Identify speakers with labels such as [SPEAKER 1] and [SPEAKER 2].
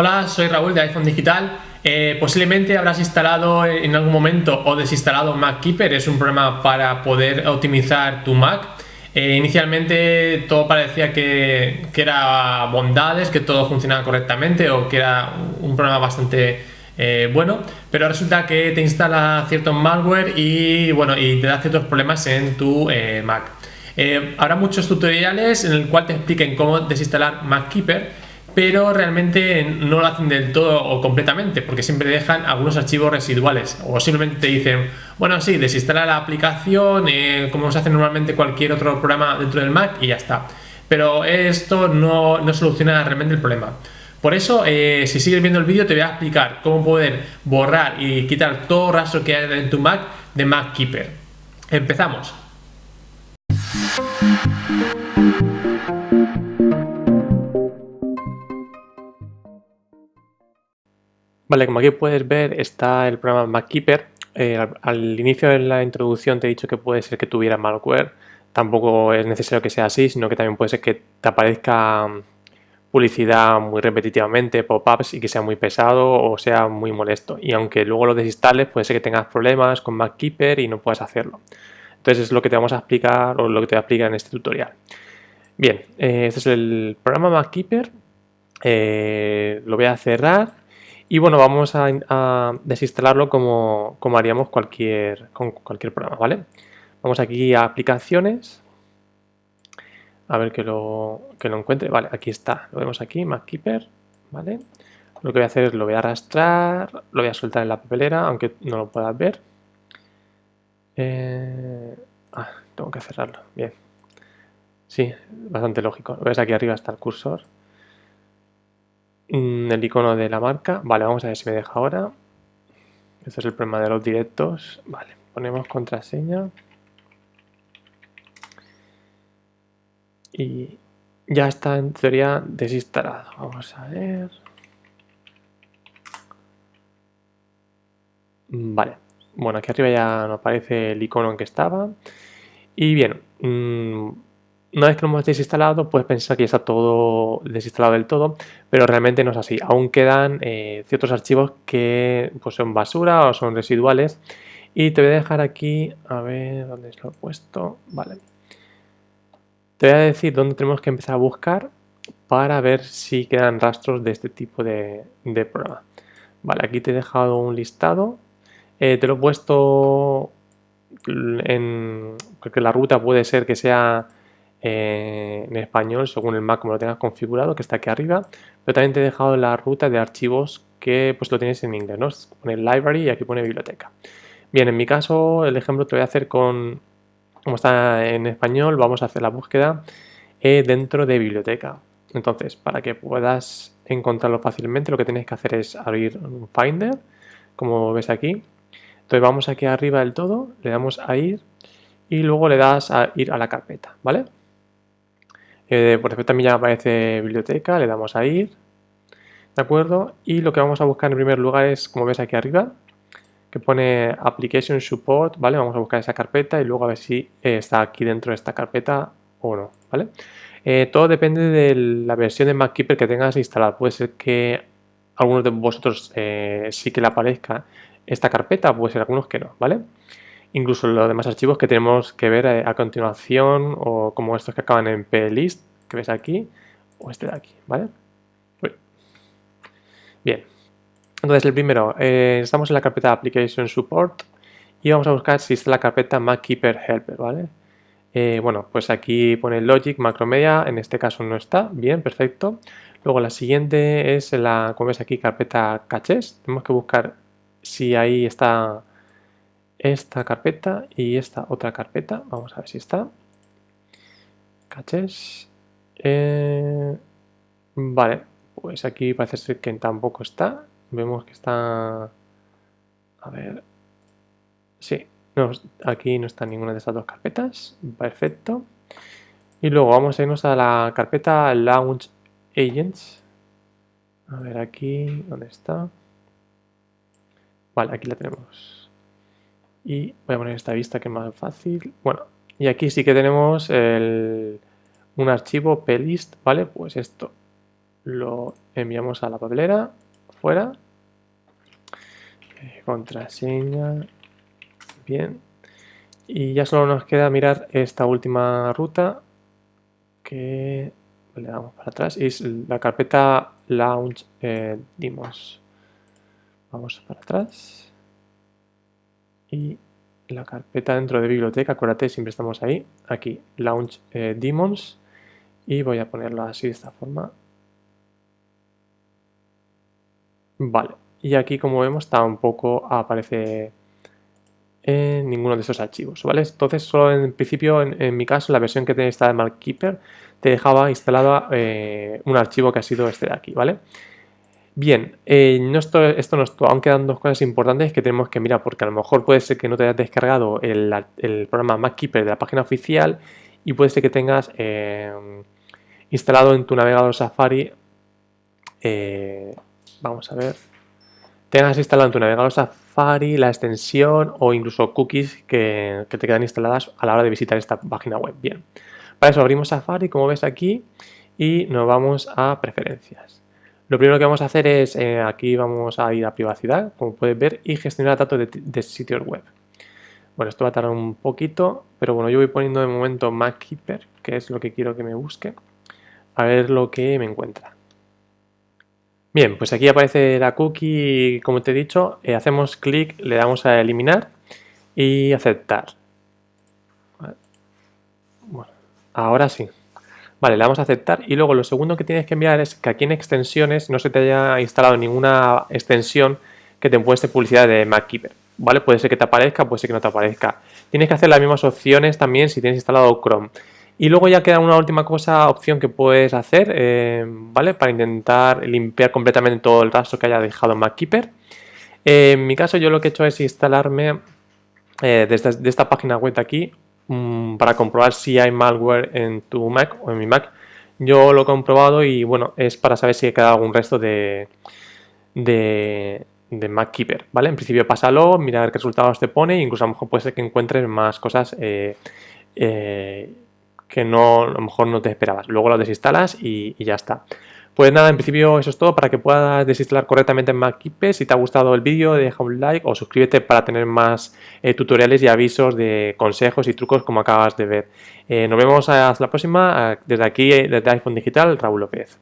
[SPEAKER 1] Hola, soy Raúl de iPhone Digital. Eh, posiblemente habrás instalado en algún momento o desinstalado MacKeeper, es un programa para poder optimizar tu Mac. Eh, inicialmente todo parecía que, era bondades, que todo funcionaba correctamente o que era un programa bastante eh, bueno, pero resulta que te instala cierto malware y, bueno, y te da ciertos problemas en tu Mac. habrá muchos tutoriales en el cual te expliquen cómo desinstalar MacKeeper pero realmente no lo hacen del todo o completamente, porque siempre dejan algunos archivos residuales o simplemente te dicen, bueno, sí, desinstala la aplicación eh, como se hace normalmente cualquier otro programa dentro del Mac y ya está. Pero esto no, soluciona realmente el problema. Por eso, eh, si sigues viendo el vídeo, te voy a explicar cómo poder borrar y quitar todo rastro que hay en tu Mac de MacKeeper. Empezamos. Vale, como aquí puedes ver está el programa MacKeeper. Eh, al, inicio de la introducción te he dicho que puede ser que tuviera malware. Tampoco es necesario que sea así, sino que también puede ser que te aparezca mm, publicidad muy repetitivamente, pop-ups y que sea muy pesado o sea muy molesto. Y aunque luego lo desinstales, puede ser que tengas problemas con MacKeeper y no puedas hacerlo. Entonces es lo que te vamos a explicar o lo que te voy a explicar en este tutorial. Bien, eh, este es el programa MacKeeper. Eh, lo voy a cerrar y bueno, vamos a, desinstalarlo como, haríamos cualquier, con cualquier programa, ¿vale? Vamos aquí a aplicaciones, a ver que lo, que lo encuentre. Vale, aquí está, lo vemos aquí, MacKeeper, ¿vale? Lo que voy a hacer es lo voy a arrastrar, lo voy a soltar en la papelera, aunque no lo puedas ver. Eh, ah, tengo que cerrarlo, bien. Sí, bastante lógico. ¿Ves? Aquí arriba está el cursor. Mm, el icono de la marca. Vale, vamos a ver si me deja ahora. Este es el problema de los directos. Vale, ponemos contraseña. Y ya está en teoría desinstalado. Vamos a ver. Vale. Bueno, aquí arriba ya no aparece el icono en que estaba. Y bien, mm, una vez que lo hemos desinstalado, puedes pensar que ya está todo desinstalado del todo, pero realmente no es así. Aún quedan eh, ciertos archivos que pues, son basura o son residuales. Y te voy a dejar aquí, a ver dónde lo he puesto. Vale. Te voy a decir dónde tenemos que empezar a buscar para ver si quedan rastros de este tipo de, programa. Vale, aquí te he dejado un listado. Eh, te lo he puesto en... porque la ruta puede ser que sea eh, en español según el Mac como lo tengas configurado, que está aquí arriba, pero también te he dejado la ruta de archivos que pues lo tienes en inglés, ¿no? Pone library y aquí pone biblioteca. Bien, en mi caso el ejemplo te voy a hacer con, como está en español, vamos a hacer la búsqueda eh, dentro de biblioteca. Entonces, para que puedas encontrarlo fácilmente, lo que tienes que hacer es abrir un Finder, como ves aquí. Entonces vamos aquí arriba del todo, le damos a ir y luego le das a ir a la carpeta, ¿vale? Eh, por defecto también ya aparece biblioteca, le damos a ir, ¿de acuerdo? Y lo que vamos a buscar en primer lugar es, como ves aquí arriba, que pone Application Support, ¿vale? Vamos a buscar esa carpeta y luego a ver si eh, está aquí dentro de esta carpeta o no, ¿vale? Eh, todo depende de la versión de MacKeeper que tengas instalada. Puede ser que algunos de vosotros sí que le aparezca esta carpeta, puede ser algunos que no, ¿vale? Incluso los demás archivos que tenemos que ver eh, a, continuación o como estos que acaban en plist que ves aquí o este de aquí, ¿vale? Bien, entonces el primero, eh, estamos en la carpeta Application Support y vamos a buscar si está la carpeta MacKeeper Helper, ¿vale? Eh, bueno, pues aquí pone Logic, Macromedia, en este caso no está, bien, perfecto. Luego la siguiente es la, como ves aquí, carpeta Caches, tenemos que buscar si ahí está esta carpeta y esta otra carpeta. Vamos a ver si está. Caches. Eh, vale, pues aquí parece ser que tampoco está. Vemos que está... A ver... Sí, no, aquí no está ninguna de estas dos carpetas. Perfecto. Y luego vamos a irnos a la carpeta Launch Agents. A ver aquí, ¿dónde está? Vale, aquí la tenemos y voy a poner esta vista que es más fácil. Bueno, y aquí sí que tenemos un archivo plist, ¿vale? Pues esto lo enviamos a la papelera, fuera, eh, contraseña, bien, y ya solo nos queda mirar esta última ruta que le damos para atrás, es la carpeta launch eh, dimos. Vamos para atrás y la carpeta dentro de biblioteca, acuérdate, siempre estamos ahí, aquí, launch eh, demons y voy a ponerlo así de esta forma. Vale, y aquí como vemos tampoco aparece en ninguno de esos archivos, ¿vale? Entonces solo en principio, en, mi caso, la versión que tiene esta de Markkeeper te dejaba instalado eh, un archivo que ha sido este de aquí, ¿vale? Bien, eh, esto, esto no es todo, aún quedan dos cosas importantes que tenemos que mirar, porque a lo mejor puede ser que no te hayas descargado el, programa MacKeeper de la página oficial y puede ser que tengas eh, instalado en tu navegador Safari, eh, vamos a ver, tengas instalado en tu navegador Safari la extensión o incluso cookies que, que te quedan instaladas a la hora de visitar esta página web. Bien, para eso abrimos Safari, como ves aquí, y nos vamos a preferencias. Lo primero que vamos a hacer es, eh, aquí vamos a ir a privacidad, como puedes ver, y gestionar datos de, sitios web. Bueno, esto va a tardar un poquito, pero bueno, yo voy poniendo de momento MacKeeper, que es lo que quiero que me busque, a ver lo que me encuentra. Bien, pues aquí aparece la cookie, como te he dicho, eh, hacemos clic, le damos a eliminar y aceptar. Bueno, ahora sí. Vale, le damos a aceptar y luego lo segundo que tienes que enviar es que aquí en extensiones no se te haya instalado ninguna extensión que te muestre publicidad de MacKeeper. ¿Vale? Puede ser que te aparezca, puede ser que no te aparezca. Tienes que hacer las mismas opciones también si tienes instalado Chrome. Y luego ya queda una última cosa, opción que puedes hacer, eh, ¿vale? Para intentar limpiar completamente todo el rastro que haya dejado MacKeeper. Eh, en mi caso yo lo que he hecho es instalarme eh, desde de esta página web de aquí Mm, para comprobar si hay malware en tu Mac o en mi Mac. Yo lo he comprobado y bueno, es para saber si ha quedado algún resto de, de, de MacKeeper, ¿vale? En principio pásalo, mira qué resultados te pone, incluso a lo mejor puede ser que encuentres más cosas eh, eh, que no, a lo mejor no te esperabas. Luego lo desinstalas y ya está. Pues nada, en principio eso es todo para que puedas desinstalar correctamente MacKeeper. Si te ha gustado el vídeo, deja un like o suscríbete para tener más eh, tutoriales y avisos de consejos y trucos como acabas de ver. Eh, nos vemos hasta la próxima. Desde aquí, desde iPhone Digital, Raúl López.